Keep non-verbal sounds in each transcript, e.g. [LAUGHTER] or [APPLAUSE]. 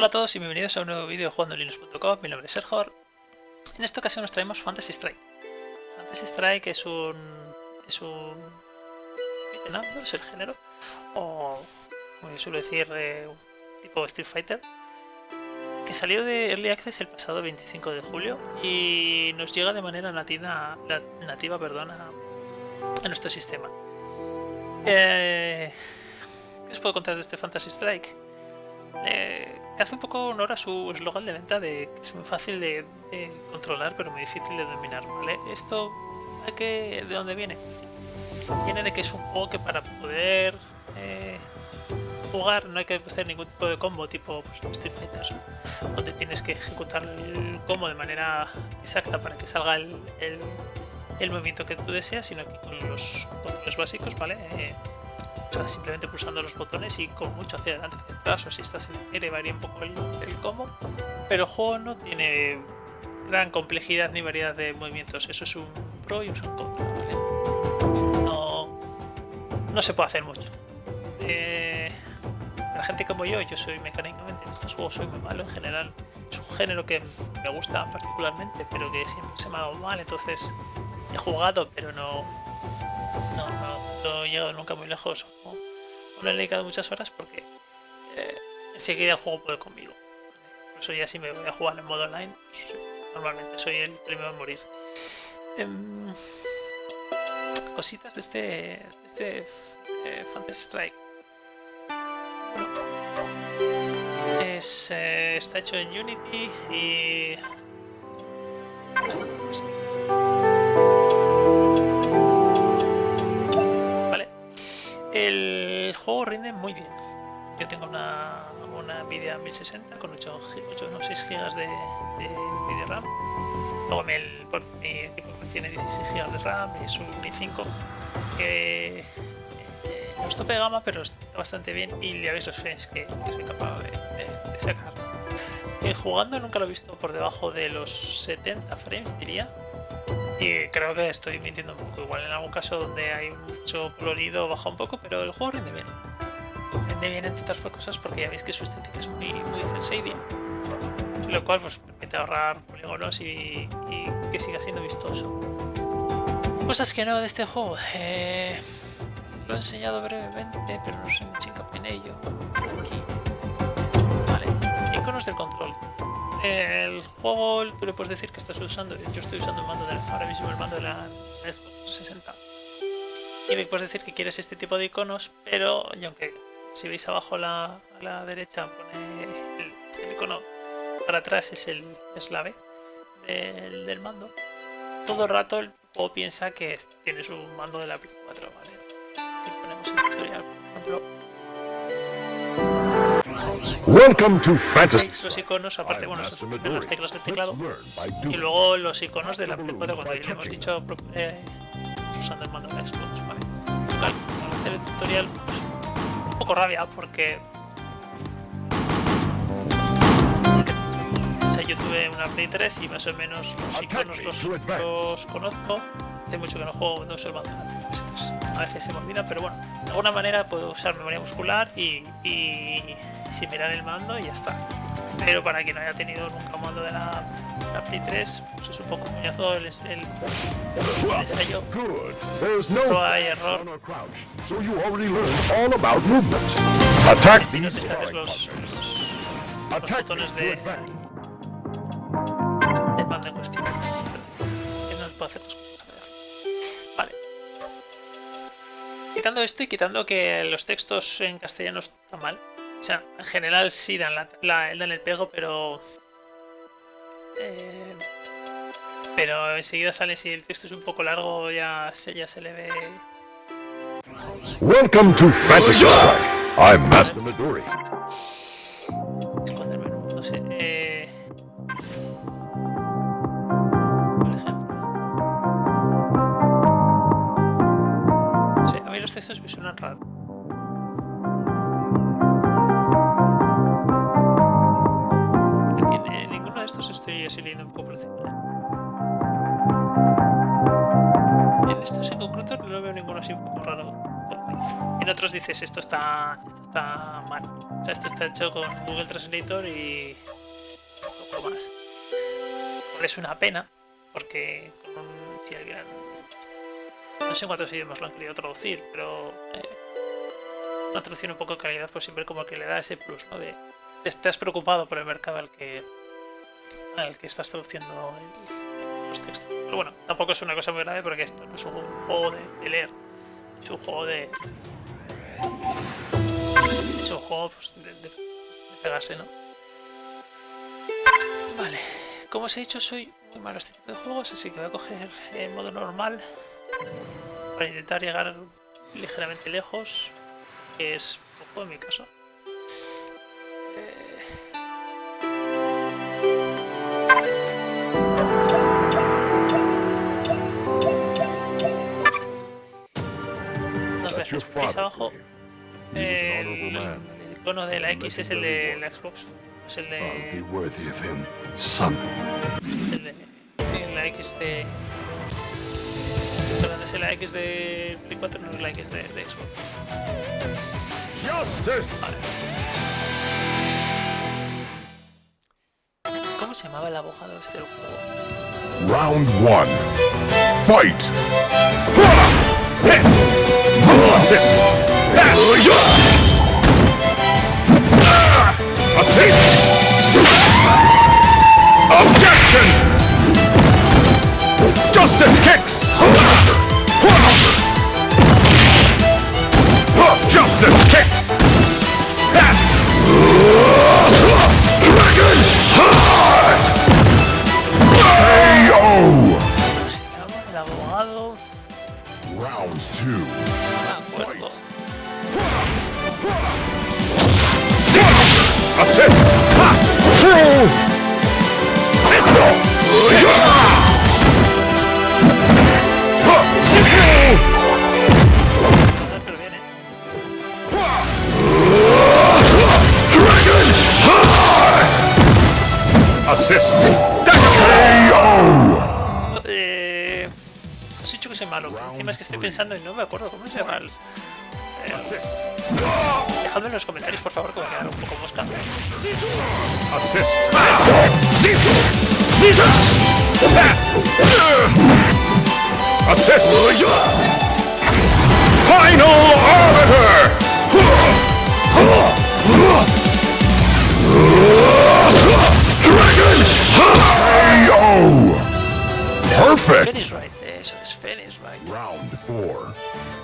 Hola a todos y bienvenidos a un nuevo vídeo de jugando Linux.com, mi nombre es Sergor. En esta ocasión nos traemos Fantasy Strike. Fantasy Strike es un... es un... no es el género, o como yo suelo decir, eh, tipo Street Fighter, que salió de Early Access el pasado 25 de julio y nos llega de manera nativa, nativa perdón, a, nuestro sistema. Eh, ¿Qué os puedo contar de este Fantasy Strike? Eh, hace un poco honor a su eslogan de venta de que es muy fácil de, controlar pero muy difícil de dominar. ¿vale? Esto ¿de, ¿de dónde viene? Viene de que es un juego que para poder eh, jugar no hay que hacer ningún tipo de combo tipo pues, Street Fighter donde tienes que ejecutar el combo de manera exacta para que salga el, el, movimiento que tú deseas, sino que con los botones básicos, ¿vale? Eh, simplemente pulsando los botones y con mucho hacia adelante, hacia atrás, o si estás en el varía un poco el, el combo, pero el juego no tiene gran complejidad ni variedad de movimientos, eso es un pro y un contra, No, no se puede hacer mucho. Eh, para gente como yo, yo soy mecánicamente en estos juegos soy muy malo en general. Es un género que me gusta particularmente, pero que siempre se me ha dado mal, entonces he jugado, pero no, no, he llegado nunca muy lejos. No, le he dedicado muchas horas porque eh, enseguida el juego puede conmigo. Por eso ya si me voy a jugar en modo online, pues, normalmente soy el primero a morir. Em, cositas de este, de este eh, Fantasy Strike. Es, eh, está hecho en Unity y El juego rinde muy bien. Yo tengo una, una Nvidia 1060 con 8, 8 no, 6 GB de, de, RAM. Luego mi, mi equipo tiene 16 GB de RAM, es un i5 que eh, no es tope gama, pero está bastante bien y ya veis los frames que, soy capaz de, sacar. Eh, jugando nunca lo he visto por debajo de los 70 frames, diría. Y creo que estoy mintiendo un poco. Igual en algún caso donde hay mucho colorido baja un poco, pero el juego rinde bien. Rinde bien entre otras cosas porque ya veis que su estética es muy, muy cel Lo cual pues permite ahorrar polígonos y, que siga siendo vistoso. Cosas que no de este juego. Eh, lo he enseñado brevemente, pero no soy mucho hincapié en ello. Aquí. Vale. Iconos del control el juego tú le puedes decir que estás usando, yo estoy usando el mando de ahora mismo el mando de la Xbox 60 y me puedes decir que quieres este tipo de iconos, pero y aunque si veis abajo a la, a la derecha pone el, icono para atrás es el es la B del, del, mando, todo el rato el juego piensa que tienes un mando de la Play 4, ¿vale? Si ponemos el tutorial, por ejemplo, Welcome to Fantasy. Los iconos, aparte, bueno, son las teclas del teclado. Y luego los iconos de la Play 4 cuando le hemos dicho eh, usando el mando de Xbox, ¿vale? Al hacer el tutorial, pues, poco rabia porque. O sea, yo tuve una Play 3 y más o menos los iconos los, los conozco. Hace mucho que no juego, no la Entonces, a veces se me olvida, pero bueno, de alguna manera puedo usar memoria muscular y, y sin mirar el mando y ya está. Pero para quien no haya tenido nunca un mando de la, la Play 3, pues es un poco coñazo el, el, el ensayo. No hay error. So you already learned all about movement. Attack si no te sabes los, los, los botones de, del mando en cuestión. Que no puedo hacer. Vale. Quitando esto y quitando que los textos en castellano están mal, o sea, en general sí dan, la, dan el pego, pero... Eh, pero enseguida sale si el texto es un poco largo ya se, ya se le ve... Welcome to Fantasy Strike. I'm Master Midori. Esconderme, no sé. Eh... Por ejemplo. Sí, a mí los textos me suenan raros. Estoy leyendo un poco por. En estos en concreto no veo ninguno así un poco raro. En otros dices esto está, esto está mal. O sea, esto está hecho con Google Translator y poco más. Es una pena, porque un, no sé cuántos idiomas lo han querido traducir, pero eh, una traducción un poco de calidad, pues siempre como que le da ese plus, ¿no? De, estás preocupado por el mercado al que al que estás traduciendo el- los textos. Pero bueno, tampoco es una cosa muy grave porque esto no es un juego de, de leer, es un juego de. Es un juego pues, de, de- pegarse, ¿no? Vale, como os he dicho, soy muy malo a este tipo de juegos, así que voy a coger en modo normal para intentar llegar ligeramente lejos, que es poco en mi caso. Eh, Dos That's your veces. ¿Veis father, abajo? An El, icono de la X es el de la Xbox. Es el de, el de la X de. Perdón, es la X de Play 4, no es la X de, de Xbox. Justice! ¿Cómo se llamaba el abogado este del juego? Round one. Fight! Assist! Assist! Objection! Justice kicks! Justice kicks! Dragon! Assist! Ha! True! Dragon! Eh, os dicho que soy malo. Encima es que estoy pensando y no me acuerdo cómo se llama. el- Assist! dejadme en los comentarios, por favor, que va a quedar un poco mosca. Assist! Assist! Final Arbiter! Dragon! Perfect! Finish right. Eso es, finish right. Round four.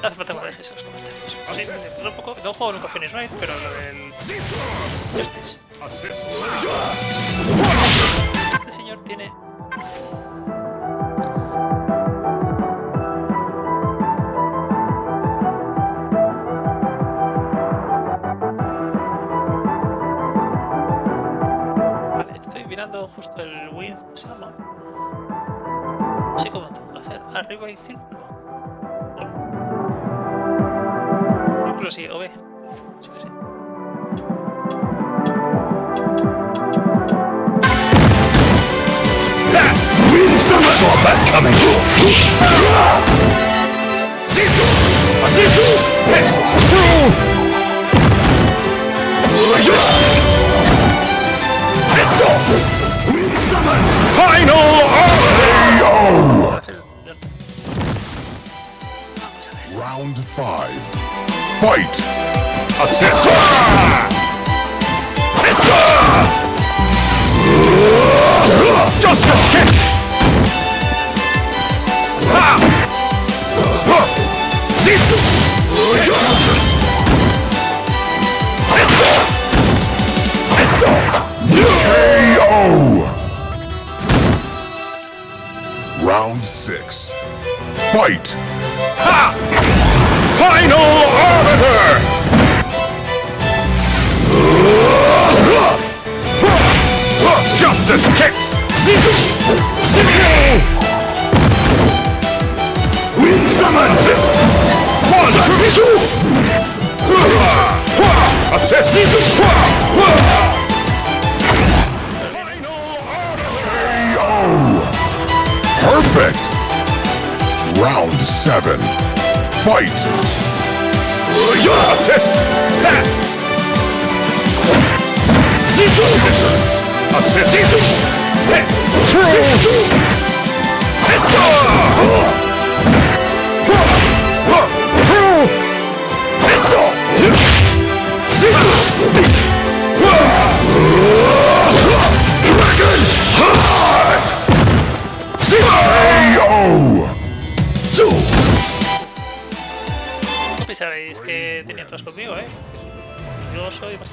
No hace falta que en los comentarios. Sí, no, poco, no juego nunca finish right, pero lo del Justice. Este señor tiene. Vale, estoy mirando justo el llama. No sé cómo tengo que hacer. Arriba hay círculo. Círculo sí, o B. Sí que sí. Saw that coming! Assist! Final RKO! Hacer el- Vamos a ver. Round five. Fight! Assist! Justice kick! KO! Round six. Fight! Ha! Final Arbiter! Justice kicks! Wind summons! One, two! Assist! KO! Perfect! Round seven. Fight! Assist! Assist! Assist! Assist!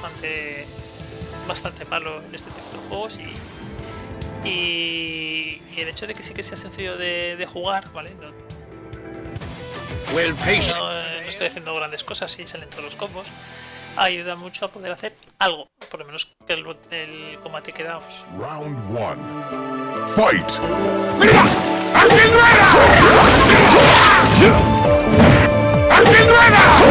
Bastante bastante malo en este tipo de juegos y, y, y el hecho de que sí que sea sencillo de, de jugar, ¿vale? No, Well, patient. no, no estoy haciendo grandes cosas y salen todos los combos. Ayuda mucho a poder hacer algo, por lo menos que el, el combate queda pues, Round one. Fight! equivocado.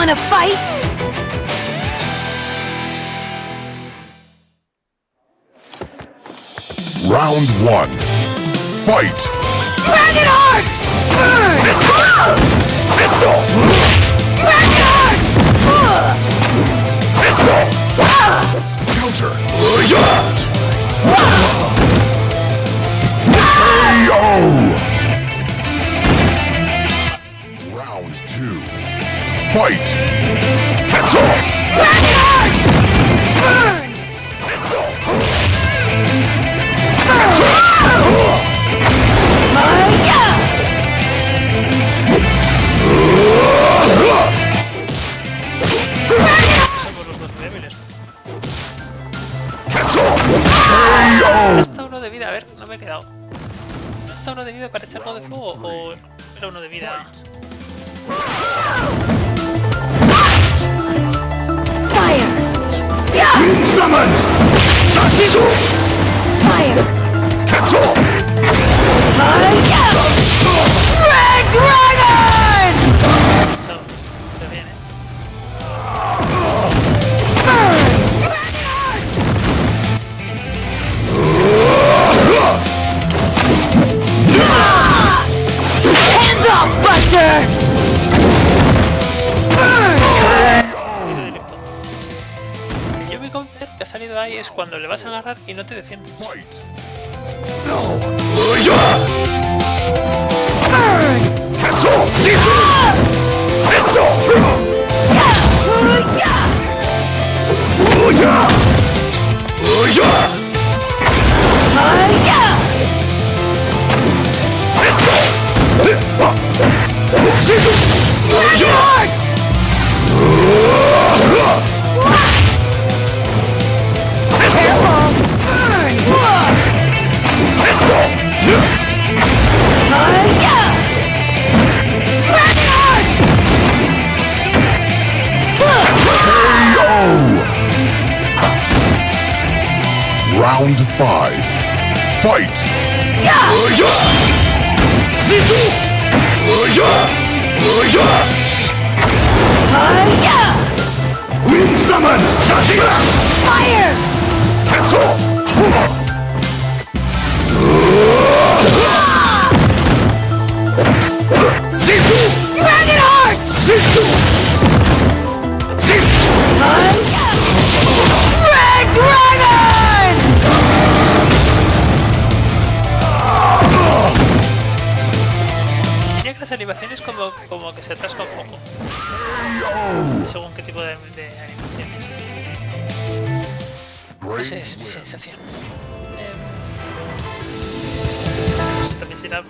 Wanna fight? Round one. Fight! Dragon Arch! Burn! It's Mitchell! Dragon Arch! Mitchell! Counter! Yeah. KO! Fight! Cancel! Burn! Somos los dos débiles. Hasta uno de vida, a ver, no me he quedado. ¿Hasta uno de vida para echarlo de fuego o era uno de vida? Summon! Sachizo! Fire! Capsule! Fire! Salido ahí es cuando le vas a agarrar y no te defiendes. Las animaciones como, como que se atasca un poco. Según qué tipo de, de animaciones. Esa es mi sensación. Eh, sé también será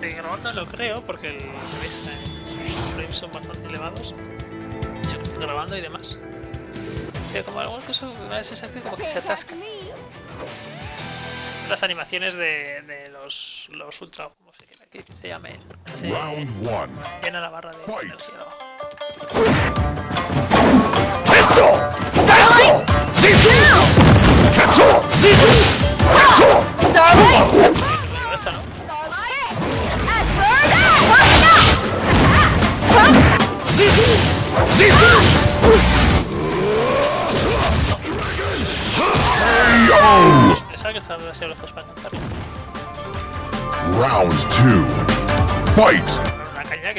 de grabando lo creo, porque el, ¿ves? Eh, los frames son bastante elevados. Yo creo que grabando y demás. Pero como alguna cosa me da la sensación como que se atasca. Las animaciones de, de los, los ultra, que se llamen. Se Round one. llena la barra de Fight. energía abajo. Pensaba que estaban demasiado lejos para engancharlo. Round two. Fight! Pero una caña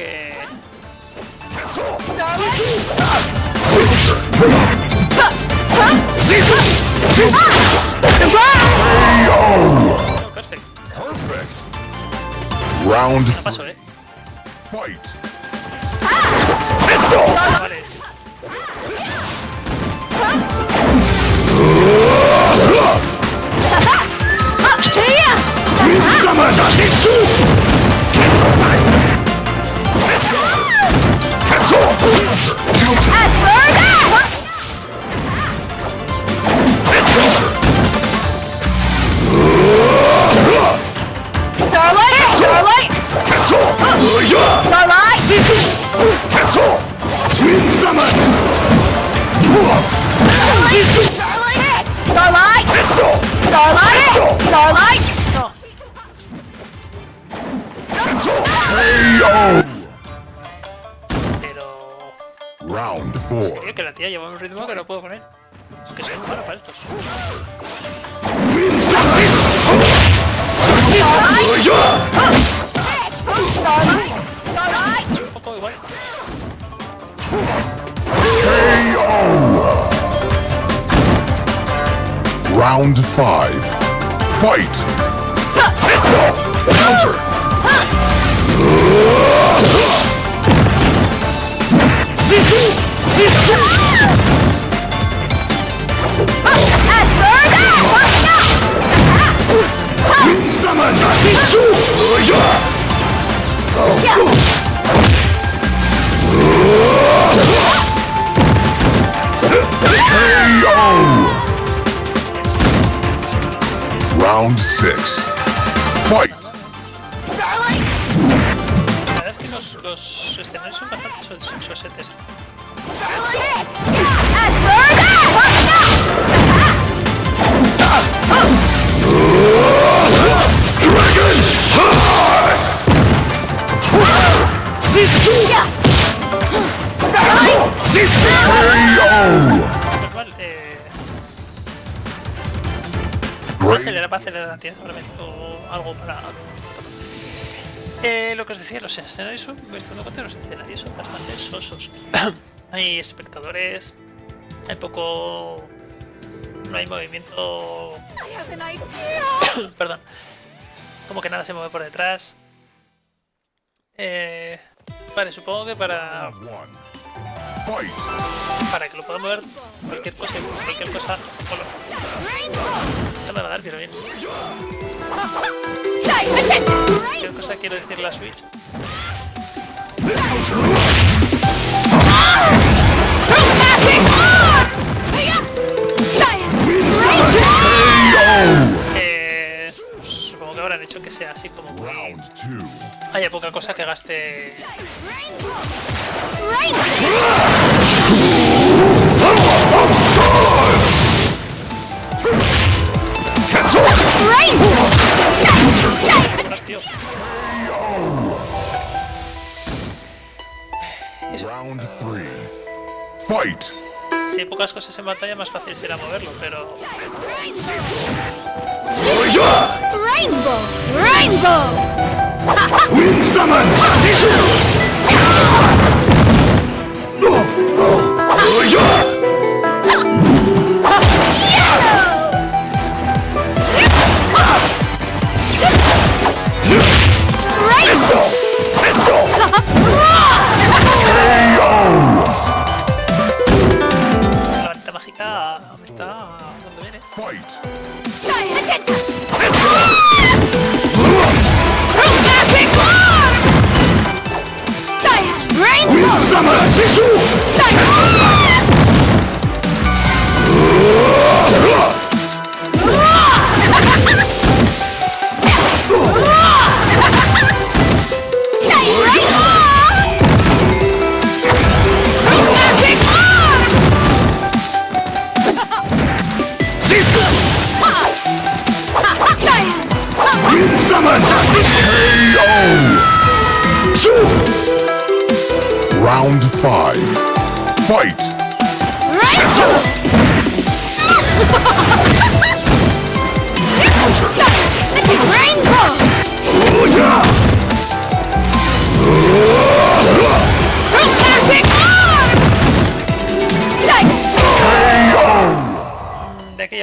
Kamada Hitsu! Hitsu time! Hitsu! Hitsu! As further! Hitsu! Starlight! Starlight! Hitsu! Starlight! Hitsu! Twin Summon! Starlight! Starlight! Starlight! Starlight! Pero. Round four. Creo que la tía lleva un ritmo que no puedo él. Es que soy malo para estos. Wind summon! Yeah! Starlight! Starlight! Es un poco igual. KO! Round five. Fight! Counter! Summon Shishu! Round 6. Los, escenarios son bastante! Shishu! Normal, eh, acelerar, para acelerar la tía, solamente, o algo para... Eh, lo que os decía, los escenarios son, los escenarios son bastante sosos. [CLEARS THROAT] hay espectadores, hay poco... No hay movimiento... [COUGHS] Perdón. Como que nada se mueve por detrás. Eh, vale, supongo que para, Round 1. Fight! para que lo pueda mover cualquier cosa, cualquier cosa... Hola, no me va a dar, pero bien. ¿Qué cosa quiero decir la Switch? Eh, supongo que habrán hecho que sea así como que Round 2. haya poca cosa que gaste. Round 3. Fight! Si hay pocas cosas en batalla, más fácil será moverlo, pero. Rainbow! Rainbow! Wind Summon! La [LAUGHS] está dando bien, eh. Fight!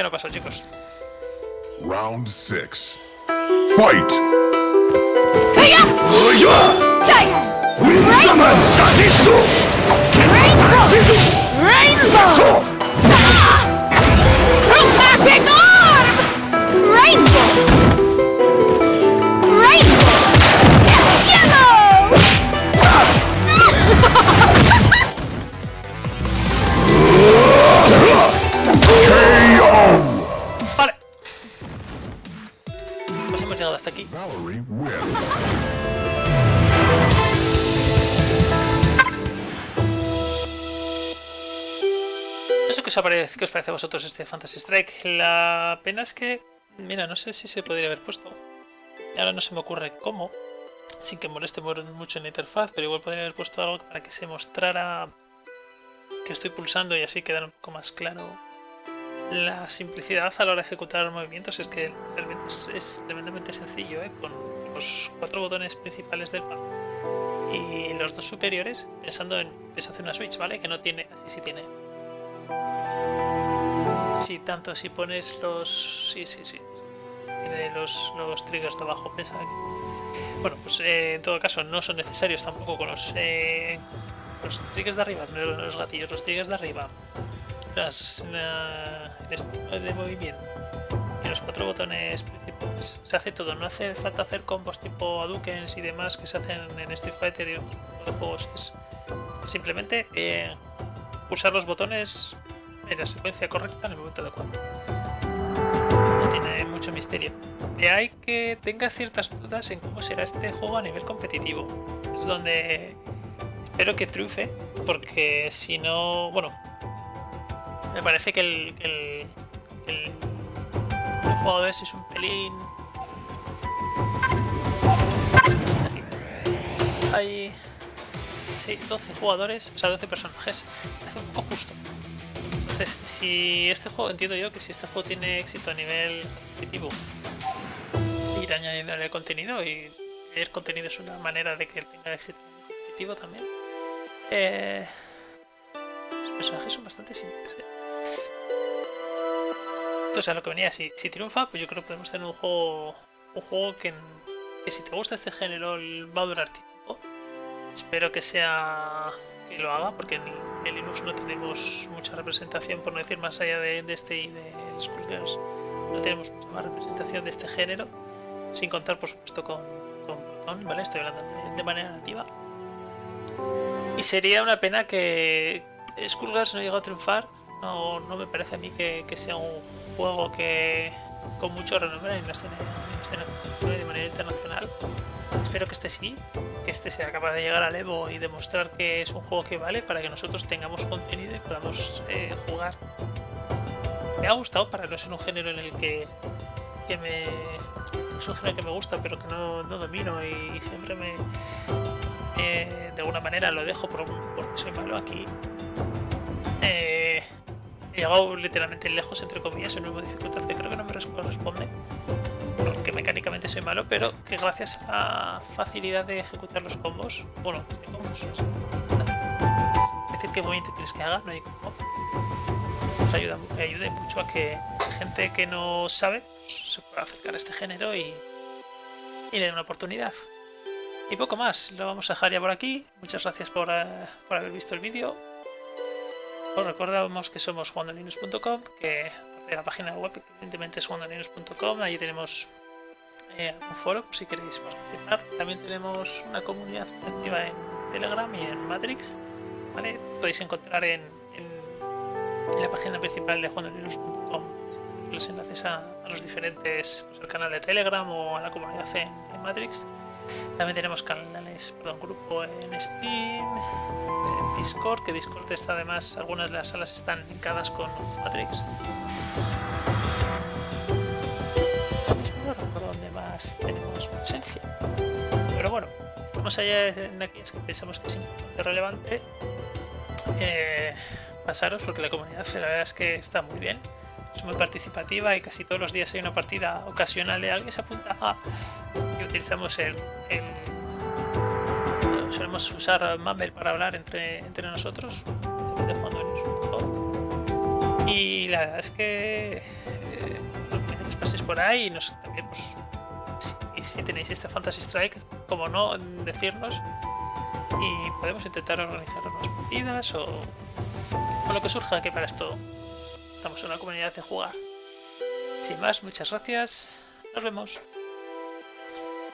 Ya no paso, chicos. Round 6. Fight! Rainbow! Hasta aquí. Sé qué os, aparece, qué os parece a vosotros este Fantasy Strike. La pena es que, mira, no sé si se podría haber puesto. Ahora no se me ocurre cómo, sin que moleste mu- mucho en la interfaz, pero igual podría haber puesto algo para que se mostrara que estoy pulsando y así quedara un poco más claro. La simplicidad a la hora de ejecutar los movimientos es que realmente es, tremendamente sencillo, ¿eh? con los cuatro botones principales del pad y los dos superiores, pensando en eso hace una Switch, ¿vale? Que no tiene, así sí tiene Sí, tanto si pones los. Sí, sí, sí. Tiene los, los triggers de abajo. Piensa que- Bueno, pues eh, en todo caso no son necesarios tampoco con los. eh, los triggers de arriba, no los gatillos, los triggers de arriba, las, la- el de movimiento y los cuatro botones principales. Se hace todo, no hace falta hacer combos tipo Hadouken y demás que se hacen en Street Fighter y otros de juegos. Es simplemente eh, usar los botones en la secuencia correcta en el momento adecuado. No tiene mucho misterio. De ahí que tenga ciertas dudas en cómo será este juego a nivel competitivo. Es donde espero que triunfe, porque si no, bueno, me parece que el, el, el, el jugador ese es un pelín. Hay sí, 12 jugadores, o sea, 12 personajes. Me hace un poco justo. Entonces, si este juego, entiendo yo que si este juego tiene éxito a nivel competitivo, ir añadiéndole contenido y el contenido es una manera de que tenga éxito competitivo también. Eh, los personajes son bastante simples. ¿eh? Entonces, a lo que venía, si, si triunfa, pues yo creo que podemos tener un juego, un juego que, si te gusta este género va a durar tiempo. Espero que sea que lo haga, porque en, en Linux no tenemos mucha representación, por no decir más allá de, de este y de Skullgirls, no tenemos mucha más representación de este género, sin contar, por supuesto, con, con ¿vale? Estoy hablando de, de manera nativa. Y sería una pena que Skullgirls no llegue a triunfar. No, no me parece a mí que, que sea un juego que con mucho renombre en la escena, en la de manera internacional. Espero que este sí, que este sea capaz de llegar al Evo y demostrar que es un juego que vale para que nosotros tengamos contenido y podamos eh, jugar. Me ha gustado para no ser un género en el que, que me. Es un género que me gusta pero que no, no domino y, y siempre me. eh, de alguna manera lo dejo por, porque soy malo aquí. Eh, llegado literalmente lejos, entre comillas, en una dificultad que creo que no me corresponde porque mecánicamente soy malo, pero que gracias a la facilidad de ejecutar los combos, bueno, ¿qué combos? es decir, qué movimiento quieres que haga, no hay combo, nos ayuda, me ayude mucho a que gente que no sabe pues, se pueda acercar a este género y, y le dé una oportunidad. Y poco más, lo vamos a dejar ya por aquí. Muchas gracias por, eh, por haber visto el vídeo. Os recordamos que somos jugandolinux.com, que la página web, evidentemente es jugandolinux.com, allí tenemos eh, un foro si queréis participar. También tenemos una comunidad activa en Telegram y en Matrix. ¿vale? Podéis encontrar en, la página principal de jugandolinux.com los enlaces a, los diferentes, pues, al canal de Telegram o a la comunidad en Matrix. También tenemos canales, perdón, grupo en Steam, en Discord, que Discord está además, algunas de las salas están linkadas con Matrix. No recuerdo más tenemos presencia. Pero bueno, estamos allá en aquellas que pensamos que es importante relevante. Eh, pasaros porque la comunidad la verdad es que está muy bien. Es muy participativa y casi todos los días hay una partida ocasional de alguien se apunta a y utilizamos el, el- solemos usar Mumble para hablar entre, entre nosotros y la verdad es que eh, que paséis por ahí y nos, también pues si, si tenéis este Fantasy Strike como no decirnos y podemos intentar organizar unas partidas o, o lo que surja que para esto estamos en una comunidad de jugar. Sin más muchas gracias. Nos vemos